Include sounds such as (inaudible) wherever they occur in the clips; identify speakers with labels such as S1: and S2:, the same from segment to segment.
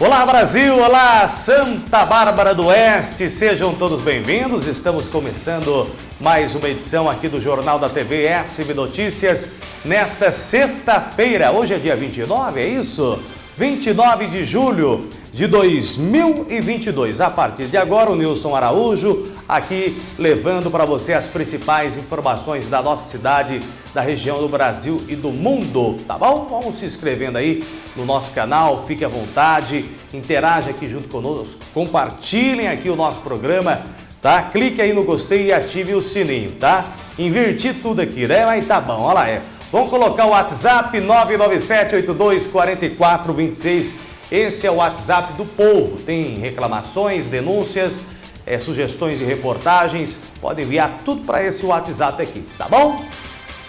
S1: Olá Brasil, olá Santa Bárbara do Oeste, sejam todos bem-vindos. Estamos começando mais uma edição aqui do Jornal da TV SB Notícias nesta sexta-feira. Hoje é dia 29, é isso? 29 de julho de 2022. A partir de agora, o Nilson Araújo aqui levando para você as principais informações da nossa cidade, da região do Brasil e do mundo, tá bom? Vamos se inscrevendo aí no nosso canal, fique à vontade, interaja aqui junto conosco, compartilhem aqui o nosso programa, tá? Clique aí no gostei e ative o sininho, tá? Inverti tudo aqui, né? Mas tá bom, olha lá, é. Vamos colocar o WhatsApp 997-824426. Esse é o WhatsApp do povo. Tem reclamações, denúncias, é, sugestões e reportagens, pode enviar tudo para esse WhatsApp aqui, tá bom?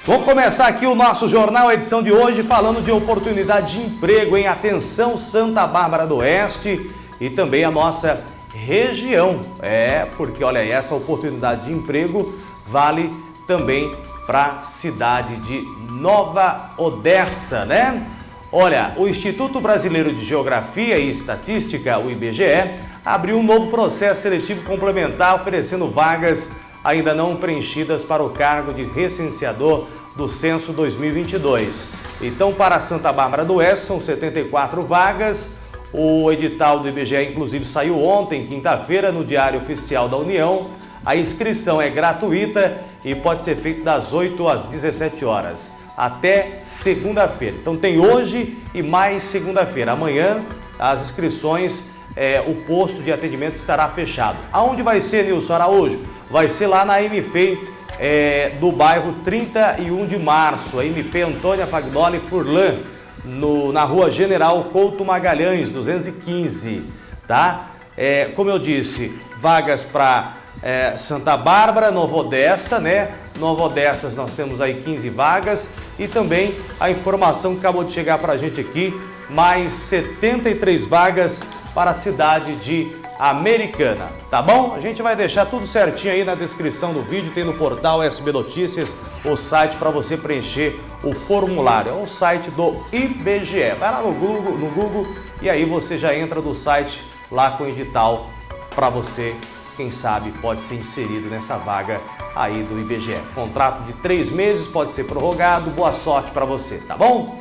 S1: Vamos começar aqui o nosso jornal, edição de hoje, falando de oportunidade de emprego em Atenção Santa Bárbara do Oeste e também a nossa região. É, porque olha aí, essa oportunidade de emprego vale também para a cidade de Nova Odessa, né? Olha, o Instituto Brasileiro de Geografia e Estatística, o IBGE, abriu um novo processo seletivo complementar oferecendo vagas ainda não preenchidas para o cargo de recenseador do Censo 2022. Então, para Santa Bárbara do Oeste, são 74 vagas. O edital do IBGE, inclusive, saiu ontem, quinta-feira, no Diário Oficial da União. A inscrição é gratuita e pode ser feita das 8 às 17 horas até segunda-feira. Então tem hoje e mais segunda-feira. Amanhã as inscrições, é, o posto de atendimento estará fechado. Aonde vai ser, Nilson Araújo? Vai ser lá na MFEI é, do bairro 31 de março. A MFEI Antônia Fagnoli Furlan, no, na rua General Couto Magalhães, 215. Tá? É, como eu disse, vagas para é, Santa Bárbara, Nova Odessa, né? Nova Odessas nós temos aí 15 vagas e também a informação que acabou de chegar para a gente aqui, mais 73 vagas para a cidade de Americana, tá bom? A gente vai deixar tudo certinho aí na descrição do vídeo, tem no portal SB Notícias o site para você preencher o formulário, é o site do IBGE. Vai lá no Google, no Google e aí você já entra no site lá com o edital para você quem sabe pode ser inserido nessa vaga aí do IBGE. Contrato de três meses pode ser prorrogado, boa sorte para você, tá bom?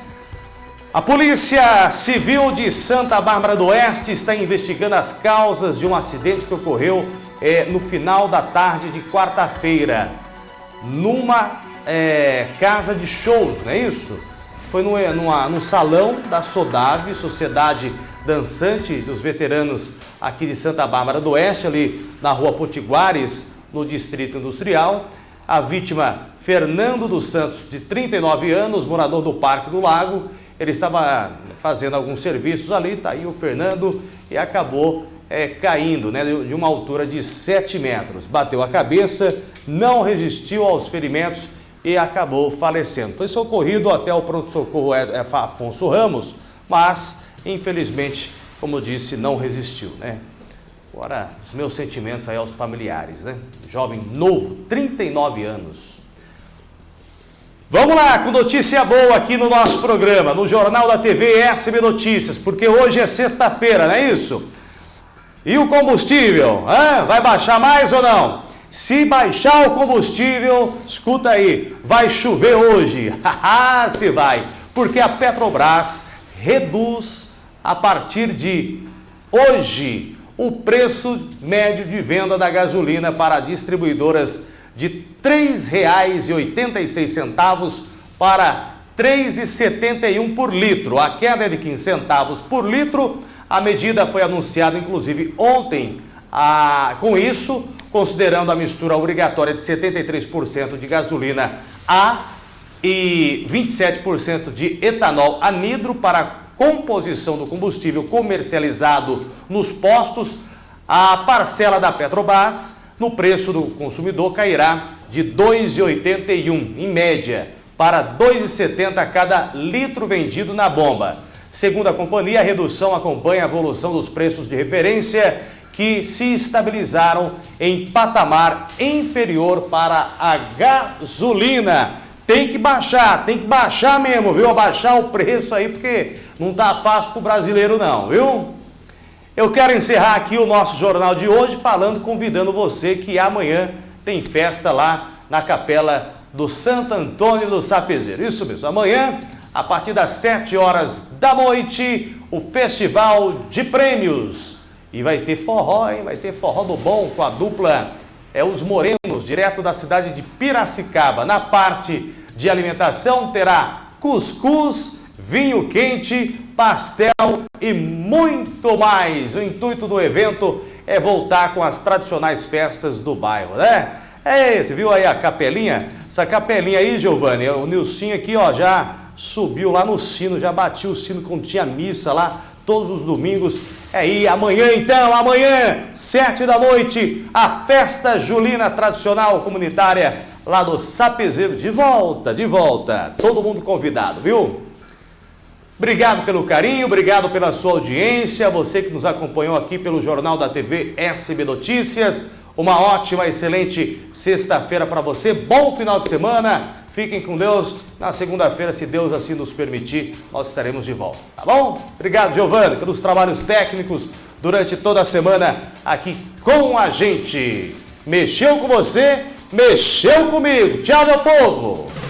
S1: A Polícia Civil de Santa Bárbara do Oeste está investigando as causas de um acidente que ocorreu é, no final da tarde de quarta-feira, numa é, casa de shows, não é isso? Foi no, numa, no salão da Sodave, Sociedade dançante dos veteranos aqui de Santa Bárbara do Oeste, ali na rua Potiguares, no Distrito Industrial. A vítima, Fernando dos Santos, de 39 anos, morador do Parque do Lago, ele estava fazendo alguns serviços ali, tá aí o Fernando, e acabou é, caindo né, de uma altura de 7 metros. Bateu a cabeça, não resistiu aos ferimentos e acabou falecendo. Foi socorrido até o pronto-socorro é, é, Afonso Ramos, mas Infelizmente, como disse, não resistiu, né? Agora, os meus sentimentos aí aos familiares, né? Jovem novo, 39 anos. Vamos lá, com notícia boa aqui no nosso programa, no Jornal da TV SB Notícias, porque hoje é sexta-feira, não é isso? E o combustível, hein? vai baixar mais ou não? Se baixar o combustível, escuta aí, vai chover hoje. (laughs) Se vai, porque a Petrobras reduz a partir de hoje o preço médio de venda da gasolina para distribuidoras de R$ 3,86 para R$ 3,71 por litro. A queda é de 15 centavos por litro. A medida foi anunciada, inclusive, ontem. Ah, com isso, considerando a mistura obrigatória de 73% de gasolina A e 27% de etanol anidro para composição do combustível comercializado nos postos, a parcela da Petrobras no preço do consumidor cairá de R$ 2,81 em média para R$ 2,70 cada litro vendido na bomba. Segundo a companhia, a redução acompanha a evolução dos preços de referência que se estabilizaram em patamar inferior para a gasolina. Tem que baixar, tem que baixar mesmo, viu? Abaixar o preço aí, porque não tá fácil pro brasileiro não, viu? Eu quero encerrar aqui o nosso jornal de hoje falando, convidando você que amanhã tem festa lá na capela do Santo Antônio do Sapezeiro. Isso mesmo, amanhã, a partir das 7 horas da noite, o Festival de Prêmios. E vai ter forró, hein? Vai ter forró do bom com a dupla é Os Morenos, direto da cidade de Piracicaba. Na parte de alimentação terá cuscuz, vinho quente, pastel e muito mais. O intuito do evento é voltar com as tradicionais festas do bairro, né? É, você viu aí a capelinha? Essa capelinha aí, Giovanni, o Nilcinho aqui, ó, já subiu lá no sino, já batiu o sino quando tinha missa lá, todos os domingos. É aí, amanhã então, amanhã, sete da noite, a festa julina tradicional comunitária lá do Sapezeiro. De volta, de volta. Todo mundo convidado, viu? Obrigado pelo carinho, obrigado pela sua audiência, você que nos acompanhou aqui pelo Jornal da TV SB Notícias. Uma ótima, excelente sexta-feira para você. Bom final de semana. Fiquem com Deus. Na segunda-feira, se Deus assim nos permitir, nós estaremos de volta. Tá bom? Obrigado, Giovanni, pelos trabalhos técnicos durante toda a semana aqui com a gente. Mexeu com você? Mexeu comigo. Tchau, meu povo.